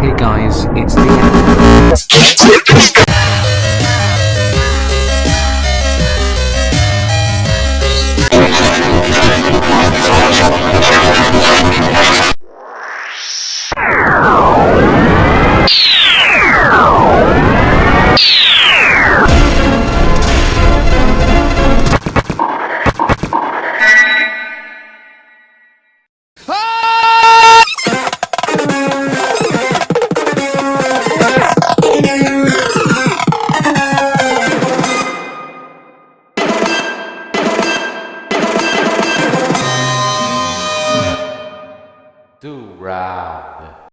Hey guys, it's the end. do round.